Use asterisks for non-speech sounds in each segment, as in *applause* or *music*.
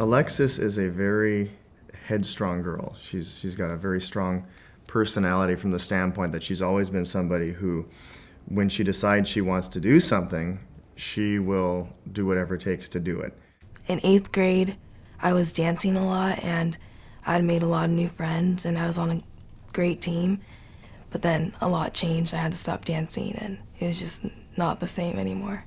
Alexis is a very headstrong girl. She's, she's got a very strong personality from the standpoint that she's always been somebody who, when she decides she wants to do something, she will do whatever it takes to do it. In eighth grade, I was dancing a lot and I'd made a lot of new friends and I was on a great team. But then a lot changed. I had to stop dancing and it was just not the same anymore.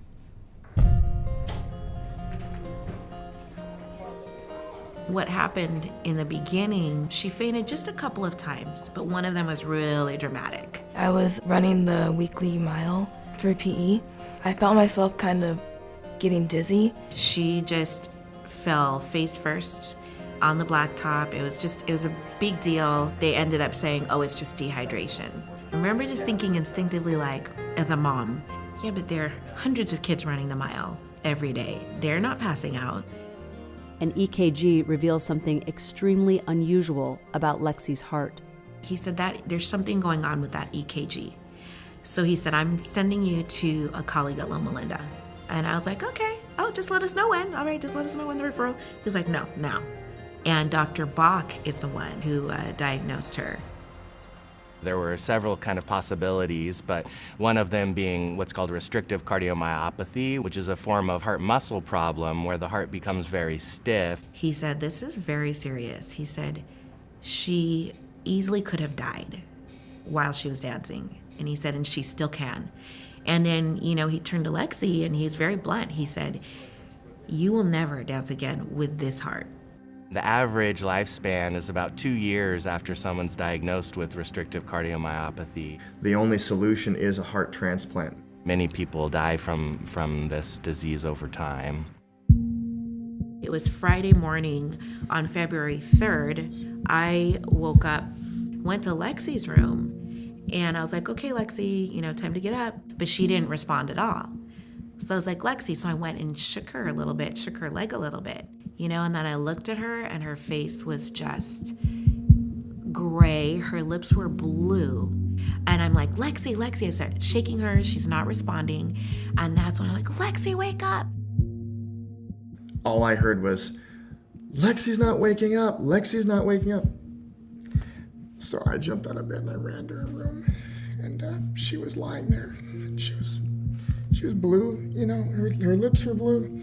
What happened in the beginning, she fainted just a couple of times, but one of them was really dramatic. I was running the weekly mile for PE. I felt myself kind of getting dizzy. She just fell face first on the blacktop. It was just, it was a big deal. They ended up saying, oh, it's just dehydration. I remember just thinking instinctively like, as a mom, yeah, but there are hundreds of kids running the mile every day. They're not passing out. An EKG reveals something extremely unusual about Lexi's heart. He said that there's something going on with that EKG. So he said, I'm sending you to a colleague at Loma Linda. And I was like, okay, oh, just let us know when. All right, just let us know when the referral. He was like, no, now. And Dr. Bach is the one who uh, diagnosed her. There were several kind of possibilities, but one of them being what's called restrictive cardiomyopathy, which is a form of heart muscle problem where the heart becomes very stiff. He said, this is very serious. He said, she easily could have died while she was dancing. And he said, and she still can. And then, you know, he turned to Lexi and he's very blunt. He said, you will never dance again with this heart. The average lifespan is about two years after someone's diagnosed with restrictive cardiomyopathy. The only solution is a heart transplant. Many people die from, from this disease over time. It was Friday morning on February 3rd. I woke up, went to Lexi's room, and I was like, okay, Lexi, you know, time to get up. But she didn't respond at all. So I was like, Lexi. So I went and shook her a little bit, shook her leg a little bit you know, and then I looked at her and her face was just gray. Her lips were blue. And I'm like, Lexi, Lexi. I start shaking her. She's not responding. And that's when I'm like, Lexi, wake up. All I heard was, Lexi's not waking up. Lexi's not waking up. So I jumped out of bed and I ran to her room. And uh, she was lying there. She was, she was blue, you know, her, her lips were blue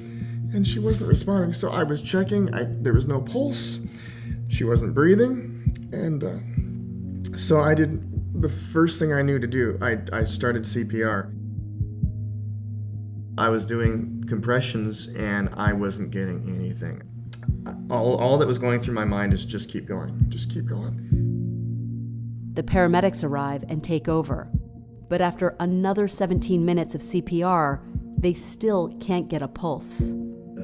and she wasn't responding. So I was checking, I, there was no pulse, she wasn't breathing, and uh, so I did the first thing I knew to do. I, I started CPR. I was doing compressions and I wasn't getting anything. All, all that was going through my mind is just keep going, just keep going. The paramedics arrive and take over. But after another 17 minutes of CPR, they still can't get a pulse.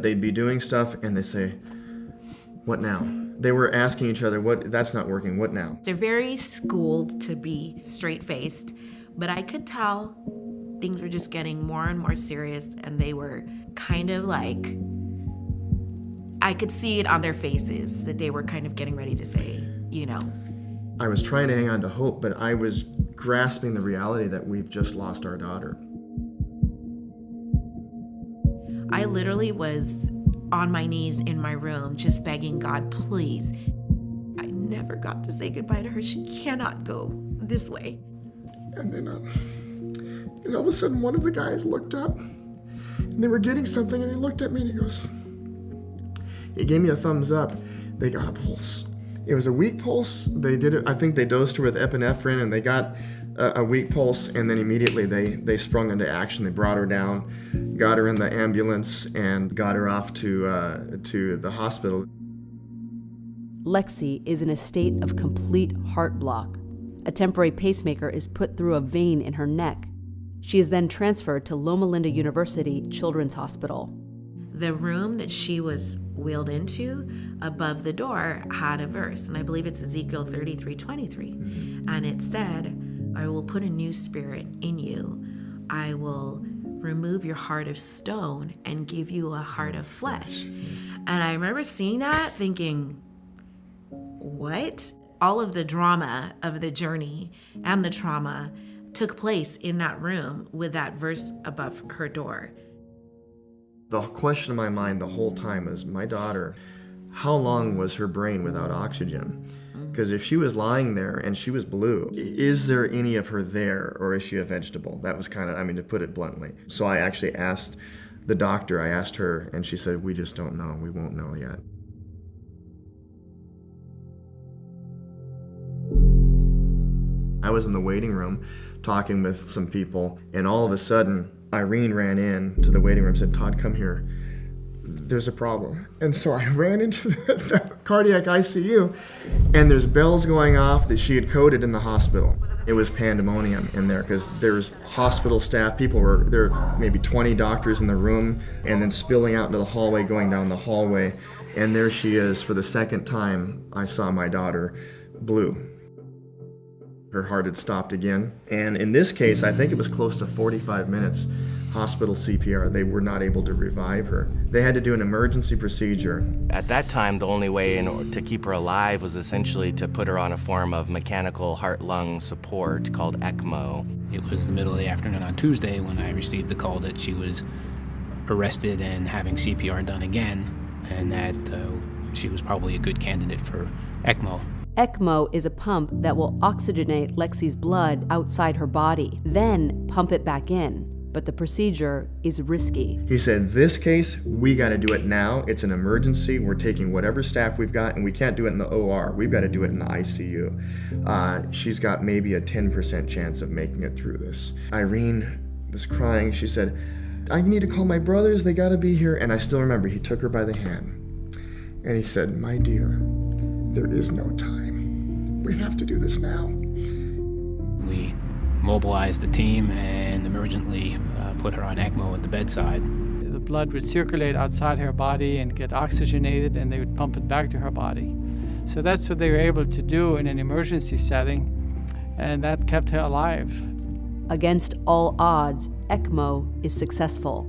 They'd be doing stuff and they say, what now? They were asking each other, what, that's not working, what now? They're very schooled to be straight faced, but I could tell things were just getting more and more serious and they were kind of like, I could see it on their faces that they were kind of getting ready to say, you know. I was trying to hang on to hope, but I was grasping the reality that we've just lost our daughter. I literally was on my knees in my room just begging God, please. I never got to say goodbye to her. She cannot go this way. And then, uh, and all of a sudden, one of the guys looked up and they were getting something, and he looked at me and he goes, he gave me a thumbs up. They got a pulse. It was a weak pulse. They did it, I think they dosed her with epinephrine and they got a, a weak pulse and then immediately they, they sprung into action. They brought her down, got her in the ambulance and got her off to, uh, to the hospital. Lexi is in a state of complete heart block. A temporary pacemaker is put through a vein in her neck. She is then transferred to Loma Linda University Children's Hospital. The room that she was wheeled into above the door had a verse, and I believe it's Ezekiel 33 23. And it said, I will put a new spirit in you. I will remove your heart of stone and give you a heart of flesh. And I remember seeing that thinking, what? All of the drama of the journey and the trauma took place in that room with that verse above her door. The question in my mind the whole time is my daughter how long was her brain without oxygen? Because if she was lying there and she was blue, is there any of her there or is she a vegetable? That was kind of, I mean, to put it bluntly. So I actually asked the doctor, I asked her, and she said, We just don't know. We won't know yet. I was in the waiting room talking with some people, and all of a sudden, Irene ran in to the waiting room and said, Todd, come here. There's a problem. And so I *laughs* ran into the, cardiac ICU, and there's bells going off that she had coded in the hospital. It was pandemonium in there because there's hospital staff. People were there, were maybe 20 doctors in the room, and then spilling out into the hallway, going down the hallway. And there she is for the second time I saw my daughter, blue her heart had stopped again. And in this case, I think it was close to 45 minutes hospital CPR. They were not able to revive her. They had to do an emergency procedure. At that time, the only way in, to keep her alive was essentially to put her on a form of mechanical heart lung support called ECMO. It was the middle of the afternoon on Tuesday when I received the call that she was arrested and having CPR done again, and that uh, she was probably a good candidate for ECMO. ECMO is a pump that will oxygenate Lexi's blood outside her body, then pump it back in. But the procedure is risky. He said, This case, we got to do it now. It's an emergency. We're taking whatever staff we've got, and we can't do it in the OR. We've got to do it in the ICU. Uh, she's got maybe a 10% chance of making it through this. Irene was crying. She said, I need to call my brothers. They got to be here. And I still remember he took her by the hand and he said, My dear, there is no time. We have to do this now. We mobilized the team and emergently uh, put her on ECMO at the bedside. The blood would circulate outside her body and get oxygenated, and they would pump it back to her body. So that's what they were able to do in an emergency setting, and that kept her alive. Against all odds, ECMO is successful.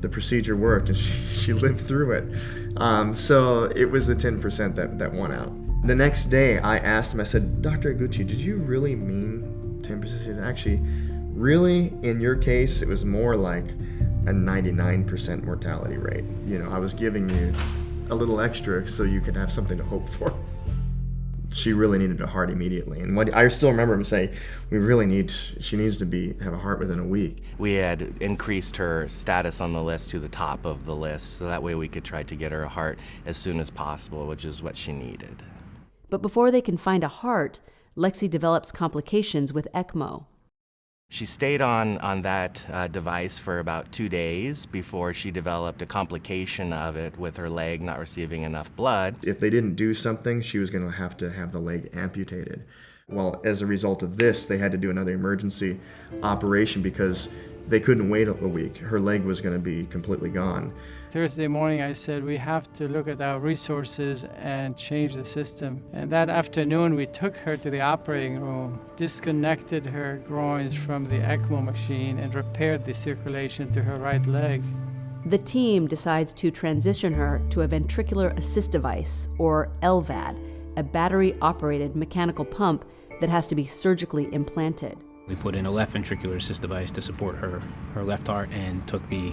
The procedure worked, and *laughs* she, she lived through it. Um, so it was the 10% that, that won out. The next day, I asked him, I said, Dr. Iguchi, did you really mean 10%? He said, actually, really, in your case, it was more like a 99% mortality rate. You know, I was giving you a little extra so you could have something to hope for. She really needed a heart immediately, and what I still remember him say, "We really need. She needs to be have a heart within a week." We had increased her status on the list to the top of the list, so that way we could try to get her a heart as soon as possible, which is what she needed. But before they can find a heart, Lexi develops complications with ECMO. She stayed on, on that uh, device for about two days before she developed a complication of it with her leg not receiving enough blood. If they didn't do something, she was going to have to have the leg amputated. Well, as a result of this, they had to do another emergency operation because they couldn't wait a week. Her leg was going to be completely gone. Thursday morning, I said, we have to look at our resources and change the system. And that afternoon, we took her to the operating room, disconnected her groins from the ECMO machine, and repaired the circulation to her right leg. The team decides to transition her to a ventricular assist device, or LVAD, a battery operated mechanical pump that has to be surgically implanted. We put in a left ventricular assist device to support her, her left heart and took the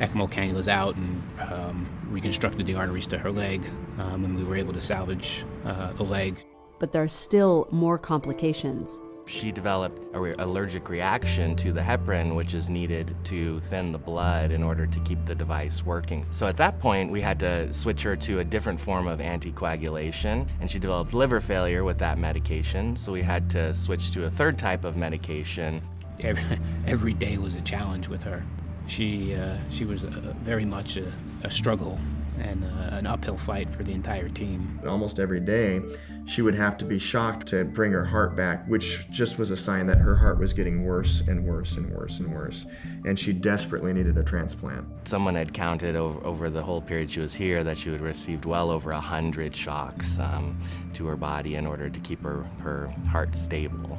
ECMO cannulas out and um, reconstructed the arteries to her leg, um, and we were able to salvage uh, the leg. But there are still more complications. She developed an re allergic reaction to the heparin, which is needed to thin the blood in order to keep the device working. So at that point, we had to switch her to a different form of anticoagulation, and she developed liver failure with that medication, so we had to switch to a third type of medication. Every, *laughs* every day was a challenge with her. She, uh, she was very much a, a struggle and uh, an uphill fight for the entire team. Almost every day, she would have to be shocked to bring her heart back, which just was a sign that her heart was getting worse and worse and worse and worse. And she desperately needed a transplant. Someone had counted over, over the whole period she was here that she had received well over 100 shocks um, to her body in order to keep her, her heart stable.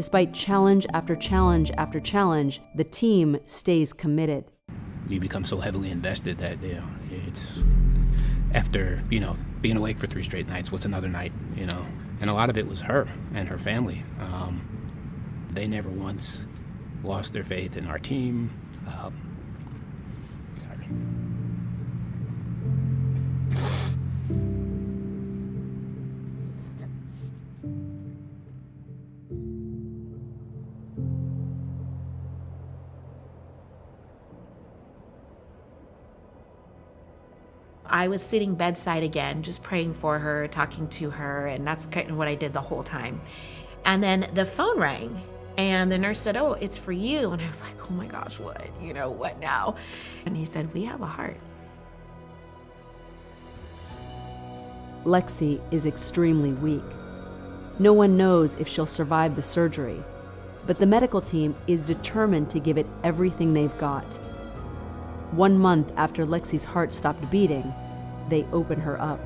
Despite challenge after challenge after challenge, the team stays committed. You become so heavily invested that you know, it's after you know being awake for three straight nights. What's another night? You know, and a lot of it was her and her family. Um, they never once lost their faith in our team. Um, I was sitting bedside again, just praying for her, talking to her, and that's kind of what I did the whole time. And then the phone rang, and the nurse said, Oh, it's for you. And I was like, Oh my gosh, what? You know, what now? And he said, We have a heart. Lexi is extremely weak. No one knows if she'll survive the surgery, but the medical team is determined to give it everything they've got. One month after Lexi's heart stopped beating, they open her up.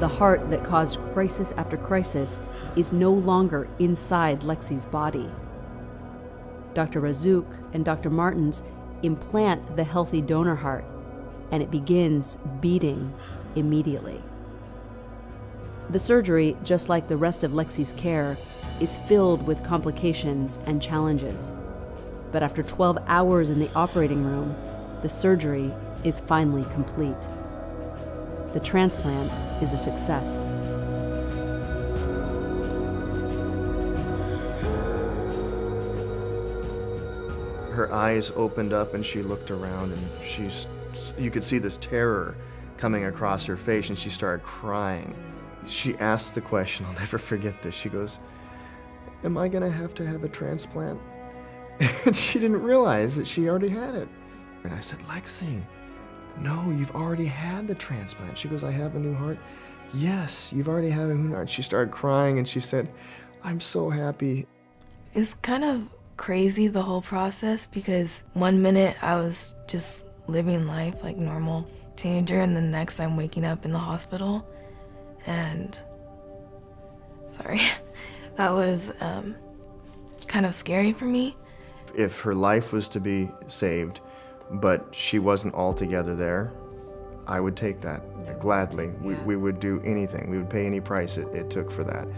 The heart that caused crisis after crisis is no longer inside Lexi's body. Dr. Razzouk and Dr. Martins implant the healthy donor heart, and it begins beating immediately. The surgery, just like the rest of Lexi's care, is filled with complications and challenges. But after 12 hours in the operating room, the surgery is finally complete. The transplant is a success. her eyes opened up and she looked around and she's you could see this terror coming across her face and she started crying. She asked the question *laughs* i'll never forget this. She goes am i to have to have a transplant? *laughs* And she didn't realize that she already had it. And i said lexi no you've already had the transplant. She goes i have a new heart. Yes you've already had a new heart. She started crying and she said i'm so happy. It's kind of crazy the whole process because one minute I was just living life like normal teenager, and the next I'm waking up in the hospital, and sorry, *laughs* that was um, kind of scary for me. if her life was to be saved, but she wasn't altogether there, I would take that gladly. We, we would do anything. We would pay any price it, it took for that.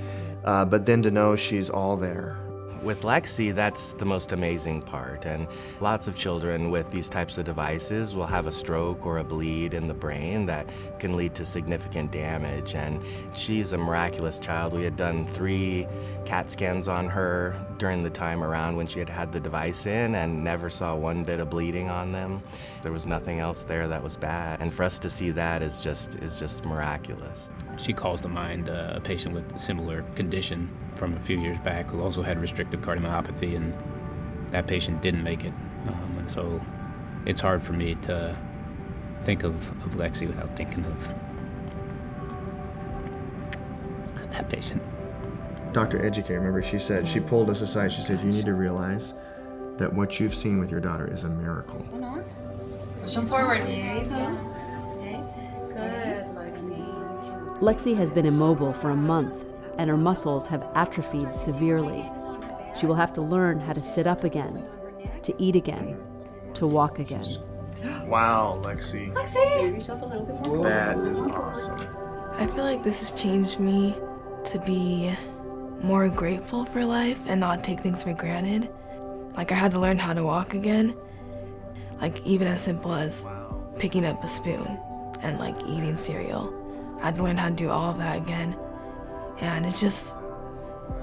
Uh, but then to know she's all there. With Lexi, that's the most amazing part. And lots of children with these types of devices will have a stroke or a bleed in the brain that can lead to significant damage. And she's a miraculous child. We had done three CAT scans on her during the time around when she had had the device in and never saw one bit of bleeding on them. There was nothing else there that was bad. And for us to see that is just, is just miraculous. She calls to mind a patient with a similar condition from a few years back who also had restrictive cardiomyopathy, and that patient didn't make it. Um, and so it's hard for me to think of, of Lexi without thinking of that patient. Dr. Educator, remember, she said, she pulled us aside. She said, You need to realize that what you've seen with your daughter is a miracle. Push forward. There you go. Okay. Good, Lexi. Lexi has been immobile for a month, and her muscles have atrophied severely. She will have to learn how to sit up again, to eat again, to walk again. Wow, Lexi. Give yourself a little bit more. That is awesome. I feel like this has changed me to be more grateful for life and not take things for granted. Like I had to learn how to walk again. Like even as simple as picking up a spoon and like eating cereal. I had to learn how to do all of that again. And it just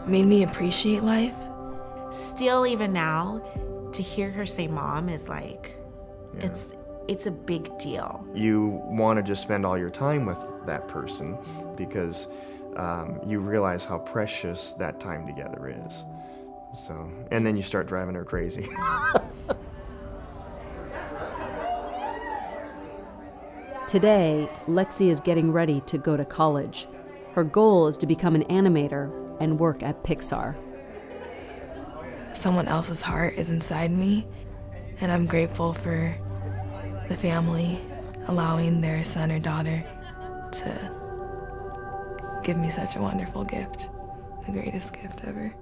made me appreciate life. Still, even now, to hear her say mom is like, it's it's a big deal. You want to just spend all your time with that person because um, you realize how precious that time together is. So, and then you start driving her crazy. *laughs* Today, Lexi is getting ready to go to college. Her goal is to become an animator and work at Pixar. Someone else's heart is inside me, and I'm grateful for the family allowing their son or daughter to give me such a wonderful gift, the greatest gift ever.